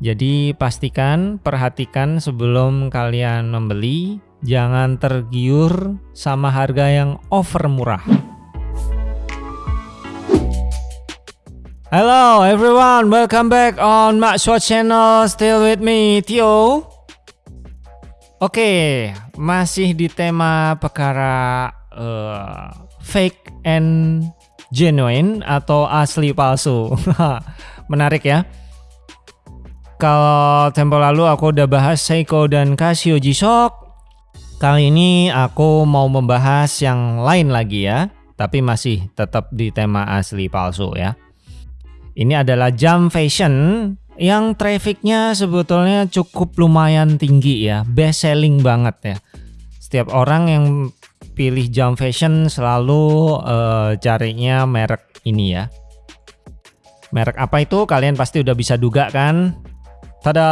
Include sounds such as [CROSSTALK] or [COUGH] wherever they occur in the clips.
Jadi pastikan, perhatikan sebelum kalian membeli, jangan tergiur sama harga yang over murah. Hello everyone, welcome back on Maxwa channel, still with me Tio. Oke, masih di tema perkara uh, fake and genuine atau asli palsu. [LAUGHS] Menarik ya. Kalau tempo lalu aku udah bahas Seiko dan Casio G-Shock. Kali ini aku mau membahas yang lain lagi ya, tapi masih tetap di tema asli palsu ya. Ini adalah jam fashion yang trafficnya sebetulnya cukup lumayan tinggi ya, best selling banget ya. Setiap orang yang pilih jam fashion selalu uh, carinya merek ini ya. Merek apa itu kalian pasti udah bisa duga kan? Tada!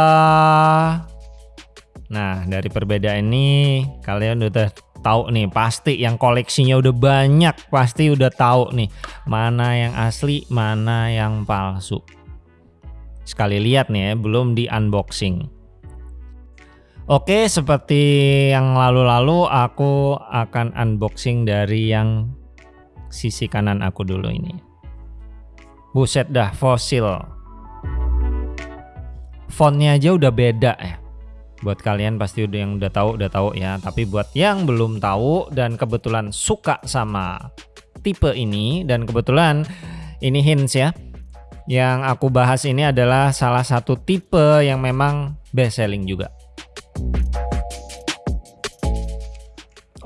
Nah, dari perbedaan ini kalian udah tahu nih pasti yang koleksinya udah banyak pasti udah tahu nih mana yang asli mana yang palsu. Sekali lihat nih ya belum di unboxing. Oke seperti yang lalu-lalu aku akan unboxing dari yang sisi kanan aku dulu ini. Buset dah fosil fontnya aja udah beda ya. Buat kalian pasti udah yang udah tahu udah tahu ya. Tapi buat yang belum tahu dan kebetulan suka sama tipe ini dan kebetulan ini hints ya yang aku bahas ini adalah salah satu tipe yang memang best selling juga.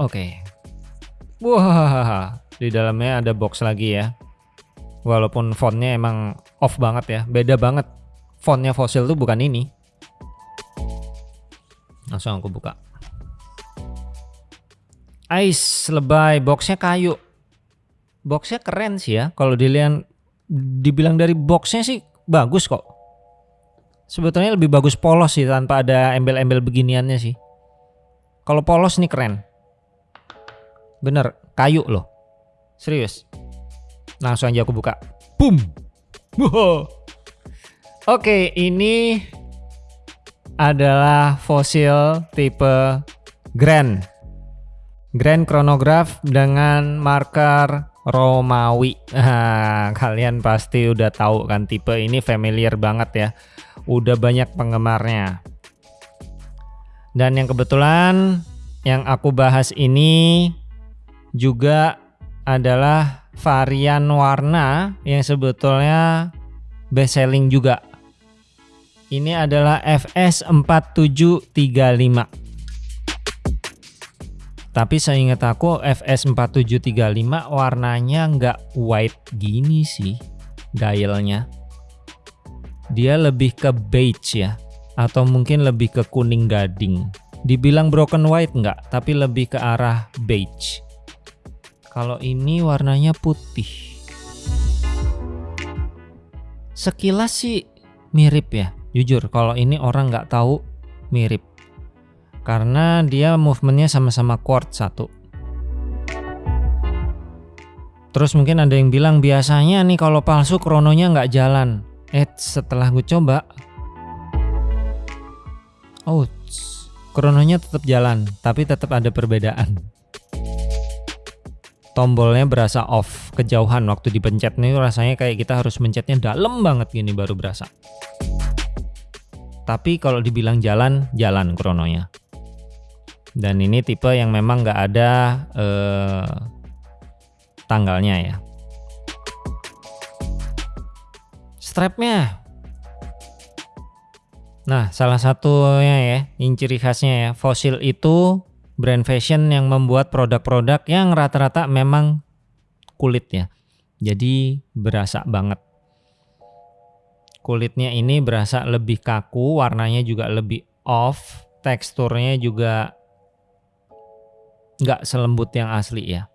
Oke. Okay. wah di dalamnya ada box lagi ya. Walaupun fontnya emang off banget ya beda banget fontnya fosil tuh bukan ini. Langsung aku buka. Ice lebay. Boxnya kayu. Boxnya keren sih ya. Kalau dilihat dibilang dari boxnya sih bagus kok. Sebetulnya lebih bagus polos sih tanpa ada embel-embel beginiannya sih. Kalau polos nih keren. Bener kayu loh. Serius. Langsung aja aku buka. Boom Oke, ini adalah fosil tipe Grand. Grand chronograph dengan marker Romawi. Nah, [LAUGHS] kalian pasti udah tahu kan tipe ini familiar banget ya. Udah banyak penggemarnya. Dan yang kebetulan yang aku bahas ini juga adalah varian warna yang sebetulnya best selling juga ini adalah FS4735. Tapi saya ingat aku FS4735 warnanya nggak white gini sih dialnya. Dia lebih ke beige ya. Atau mungkin lebih ke kuning gading. Dibilang broken white nggak, tapi lebih ke arah beige. Kalau ini warnanya putih. Sekilas sih mirip ya Jujur, kalau ini orang nggak tahu mirip. Karena dia movementnya sama-sama chord satu. Terus mungkin ada yang bilang biasanya nih kalau palsu krononya nggak jalan. Eh setelah gue coba, oh krononya tetap jalan, tapi tetap ada perbedaan. Tombolnya berasa off, kejauhan waktu dipencet nih rasanya kayak kita harus mencetnya dalam banget gini baru berasa. Tapi kalau dibilang jalan, jalan krononya. Dan ini tipe yang memang nggak ada eh, tanggalnya ya. Strapnya. Nah, salah satunya ya, yang ciri khasnya ya, Fossil itu brand fashion yang membuat produk-produk yang rata-rata memang kulit ya. Jadi berasa banget kulitnya ini berasa lebih kaku, warnanya juga lebih off, teksturnya juga nggak selembut yang asli ya.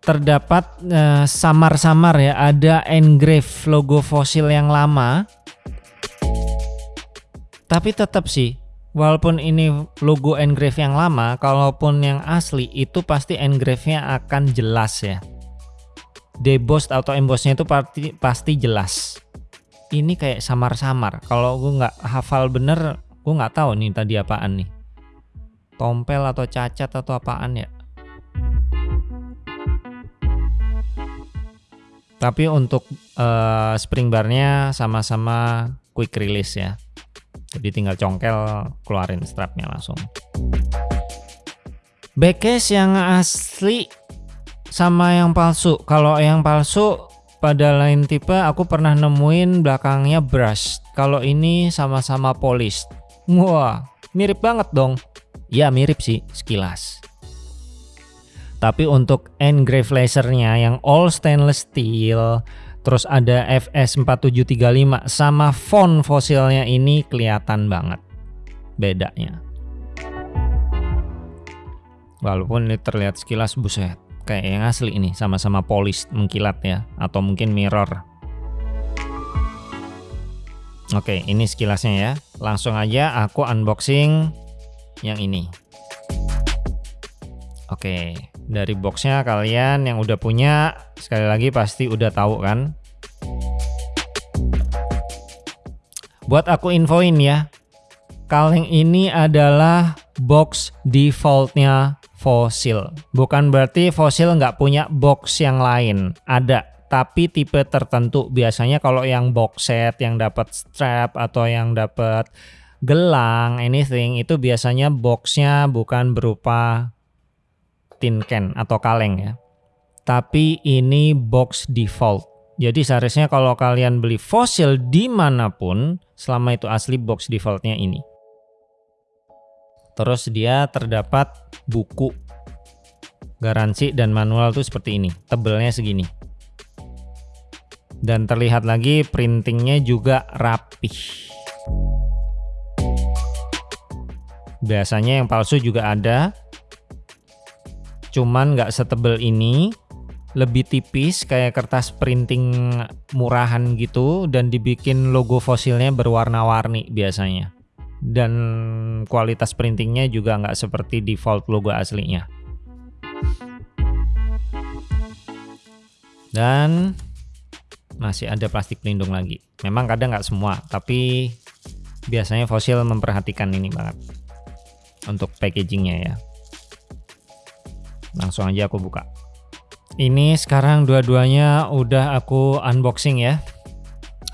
Terdapat eh, samar-samar uh, ya, ada engrave logo fosil yang lama. Tapi tetap sih, walaupun ini logo engrave yang lama, kalaupun yang asli itu pasti engrave-nya akan jelas ya deboss atau embossnya itu pasti, pasti jelas ini kayak samar-samar. Kalau gue nggak hafal bener, gue nggak tahu nih tadi apaan nih. Tompel atau cacat atau apaan ya. Tapi untuk uh, spring barnya sama-sama quick release ya. Jadi tinggal congkel keluarin strapnya langsung. Backcase yang asli sama yang palsu. Kalau yang palsu pada lain tipe aku pernah nemuin belakangnya brush. Kalau ini sama-sama polished. Wah, mirip banget dong. Ya mirip sih sekilas. Tapi untuk engrave lasernya yang all stainless steel, terus ada FS4735 sama font fosilnya ini kelihatan banget bedanya. Walaupun ini terlihat sekilas buset, kayak yang asli ini sama-sama polis mengkilat ya, atau mungkin mirror. Oke, ini sekilasnya ya. Langsung aja aku unboxing yang ini. Oke, dari boxnya kalian yang udah punya sekali lagi pasti udah tahu kan. Buat aku infoin ya, kaleng ini adalah box defaultnya fosil. Bukan berarti fosil nggak punya box yang lain. Ada, tapi tipe tertentu. Biasanya kalau yang box set, yang dapat strap atau yang dapat gelang, anything itu biasanya boxnya bukan berupa tin can atau kaleng ya. Tapi ini box default. Jadi seharusnya kalau kalian beli fosil di mana pun, selama itu asli box defaultnya ini. Terus dia terdapat buku garansi dan manual tuh seperti ini, tebelnya segini. Dan terlihat lagi printingnya juga rapih. Biasanya yang palsu juga ada, cuman nggak setebel ini, lebih tipis kayak kertas printing murahan gitu dan dibikin logo fosilnya berwarna-warni biasanya dan kualitas printingnya juga nggak seperti default logo aslinya. Dan masih ada plastik pelindung lagi. Memang kadang nggak semua, tapi biasanya fosil memperhatikan ini banget untuk packagingnya ya. Langsung aja aku buka. Ini sekarang dua-duanya udah aku unboxing ya.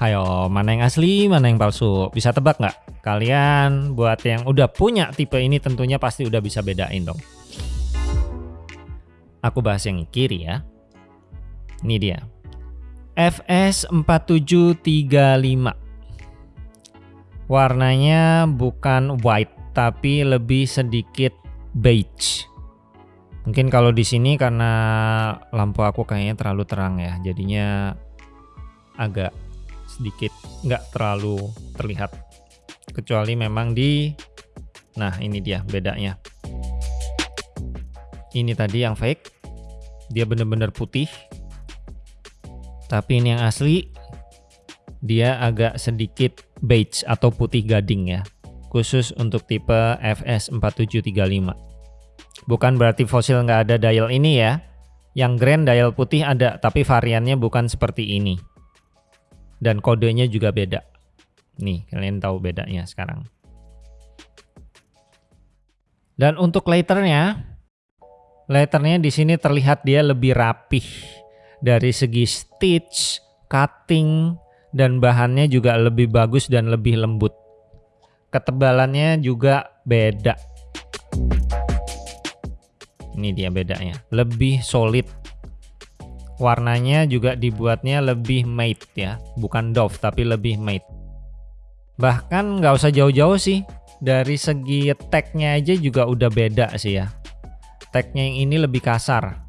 Ayo, mana yang asli, mana yang palsu? Bisa tebak nggak? Kalian buat yang udah punya tipe ini tentunya pasti udah bisa bedain dong. Aku bahas yang kiri ya. Ini dia. FS4735. Warnanya bukan white tapi lebih sedikit beige. Mungkin kalau di sini karena lampu aku kayaknya terlalu terang ya, jadinya agak sedikit nggak terlalu terlihat kecuali memang di nah ini dia bedanya. Ini tadi yang fake. Dia bener-bener putih. Tapi ini yang asli dia agak sedikit beige atau putih gading ya. Khusus untuk tipe FS4735 bukan berarti fosil nggak ada dial ini ya. Yang grand dial putih ada tapi variannya bukan seperti ini. Dan kodenya juga beda. Nih, kalian tahu bedanya sekarang. Dan untuk letternya, letternya di sini terlihat dia lebih rapih dari segi stitch, cutting, dan bahannya juga lebih bagus dan lebih lembut. Ketebalannya juga beda. Ini dia bedanya, lebih solid warnanya juga dibuatnya lebih matte ya bukan doff tapi lebih matte bahkan nggak usah jauh-jauh sih. Dari segi tagnya aja juga udah beda sih ya. Tagnya yang ini lebih kasar.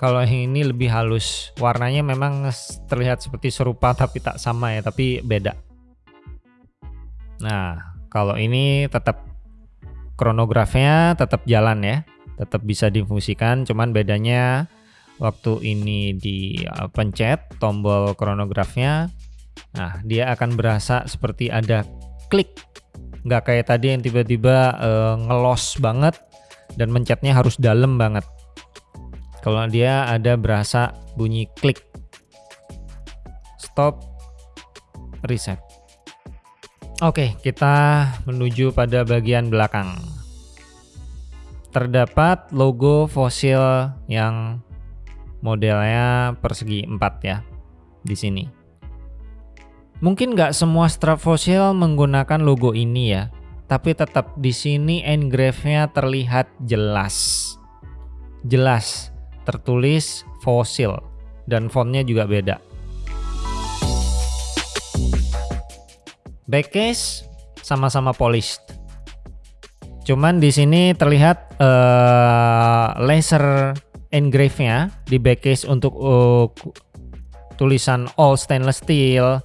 Kalau yang ini lebih halus. Warnanya memang terlihat seperti serupa [LAUGHS] tapi tak sama ya tapi beda. Nah kalau ini tetap kronografnya tetap jalan ya. Tetap bisa difungsikan cuman bedanya waktu ini dipencet tombol kronografnya nah dia akan berasa seperti ada klik nggak kayak tadi yang tiba-tiba uh, ngelos banget dan mencetnya harus dalam banget kalau dia ada berasa bunyi klik stop reset. Oke, kita menuju pada bagian belakang. Terdapat logo fosil yang modelnya persegi 4 ya di sini. Mungkin nggak semua strap fosil menggunakan logo ini ya, tapi tetap di sini engrave-nya terlihat jelas. Jelas tertulis fosil dan fontnya juga beda. Backcase sama-sama polished. Cuman di sini terlihat uh, laser engrave-nya di backcase untuk uh, tulisan all stainless steel,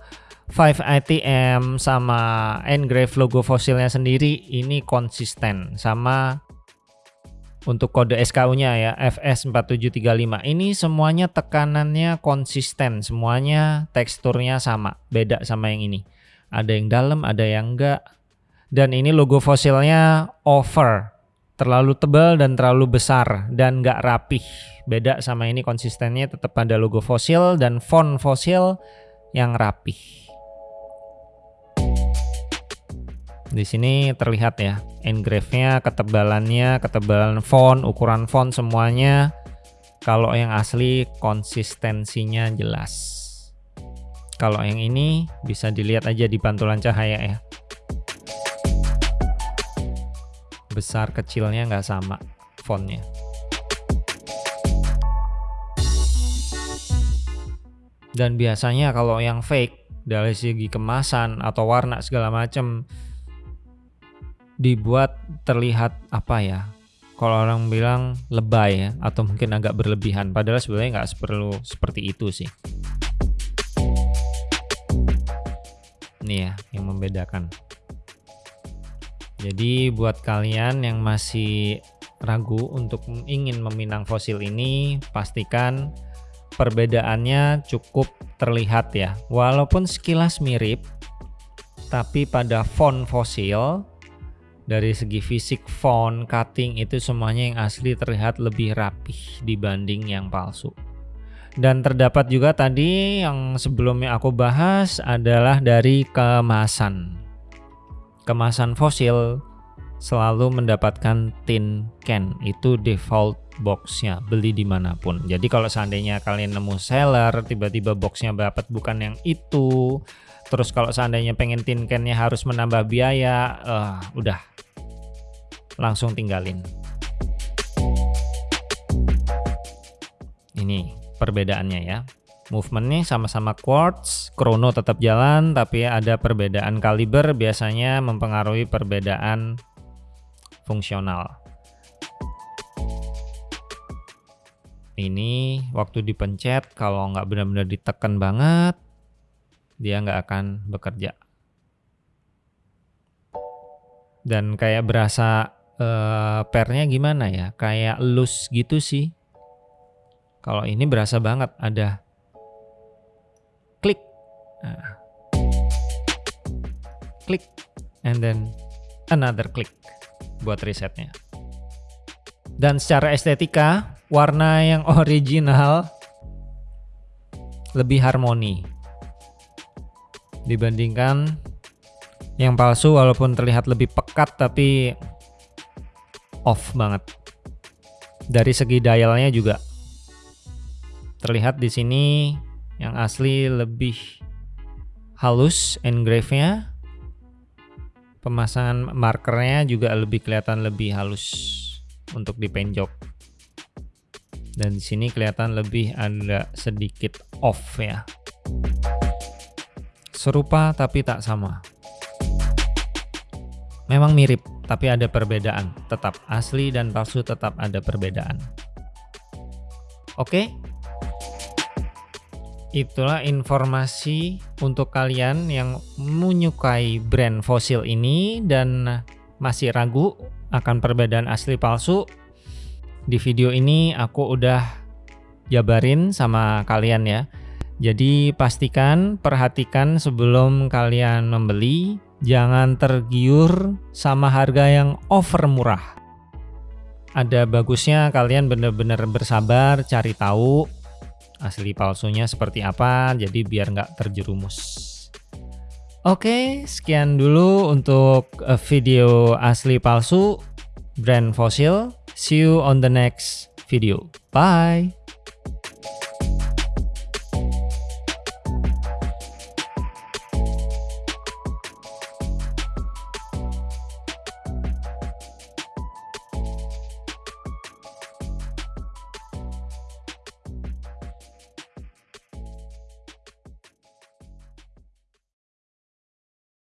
5 ITM sama engrave logo fosilnya sendiri ini konsisten sama untuk kode SKU-nya ya FS4735 ini semuanya tekanannya konsisten semuanya teksturnya sama beda sama yang ini ada yang dalam, ada yang enggak. Dan ini logo fosilnya over, terlalu tebal dan terlalu besar dan enggak rapih. Beda sama ini konsistennya tetap pada logo fosil dan font fosil yang rapih. Di sini terlihat ya, engrave-nya, ketebalannya, ketebalan font, ukuran font semuanya. Kalau yang asli konsistensinya jelas. Kalau yang ini bisa dilihat aja di pantulan cahaya ya. Besar kecilnya nggak sama fontnya. Dan biasanya kalau yang fake dari segi kemasan atau warna segala macam dibuat terlihat apa ya kalau orang bilang lebay ya atau mungkin agak berlebihan padahal sebenarnya nggak perlu seperti itu sih nih ya yang membedakan. Jadi buat kalian yang masih ragu untuk ingin meminang fosil ini, pastikan perbedaannya cukup terlihat ya. Walaupun sekilas mirip, tapi pada font fosil dari segi fisik font, cutting itu semuanya yang asli terlihat lebih rapih dibanding yang palsu. Dan terdapat juga tadi yang sebelumnya aku bahas adalah dari kemasan. Kemasan fosil selalu mendapatkan tin can. Itu default boxnya beli di mana pun. Jadi kalau seandainya kalian nemu seller tiba-tiba boxnya dapat bukan yang itu terus kalau seandainya pengen tin cannya harus menambah biaya uh, udah. Langsung tinggalin. Ini perbedaannya ya. Movementnya sama-sama quartz, chrono tetap jalan, tapi ada perbedaan kaliber. Biasanya mempengaruhi perbedaan fungsional. Ini waktu dipencet kalau nggak benar-benar ditekan banget, dia nggak akan bekerja. Dan kayak berasa uh, pernya gimana ya, kayak loose gitu sih kalau ini berasa banget ada klik. Nah. Klik and then another click buat resetnya. Dan secara estetika, warna yang [LAUGHS] original lebih harmoni dibandingkan yang palsu walaupun terlihat lebih pekat tapi off banget. Dari segi dialnya juga Terlihat di sini yang asli lebih halus engrave-nya. Pemasangan markernya juga lebih kelihatan lebih halus untuk dipenjok. Dan di sini kelihatan lebih ada sedikit off ya. Serupa tapi tak sama. Memang mirip, tapi ada perbedaan. Tetap asli dan palsu tetap ada perbedaan. Oke, itulah informasi untuk kalian yang menyukai brand fosil ini dan masih ragu akan perbedaan asli palsu. Di video ini aku udah jabarin sama kalian ya. Jadi pastikan, perhatikan sebelum kalian membeli, jangan tergiur sama harga yang over murah. Ada bagusnya kalian benar-benar bersabar cari tahu asli palsunya seperti apa jadi biar nggak terjerumus Oke, sekian dulu untuk eh, video asli palsu brand fosil. See you on the next video. Bye.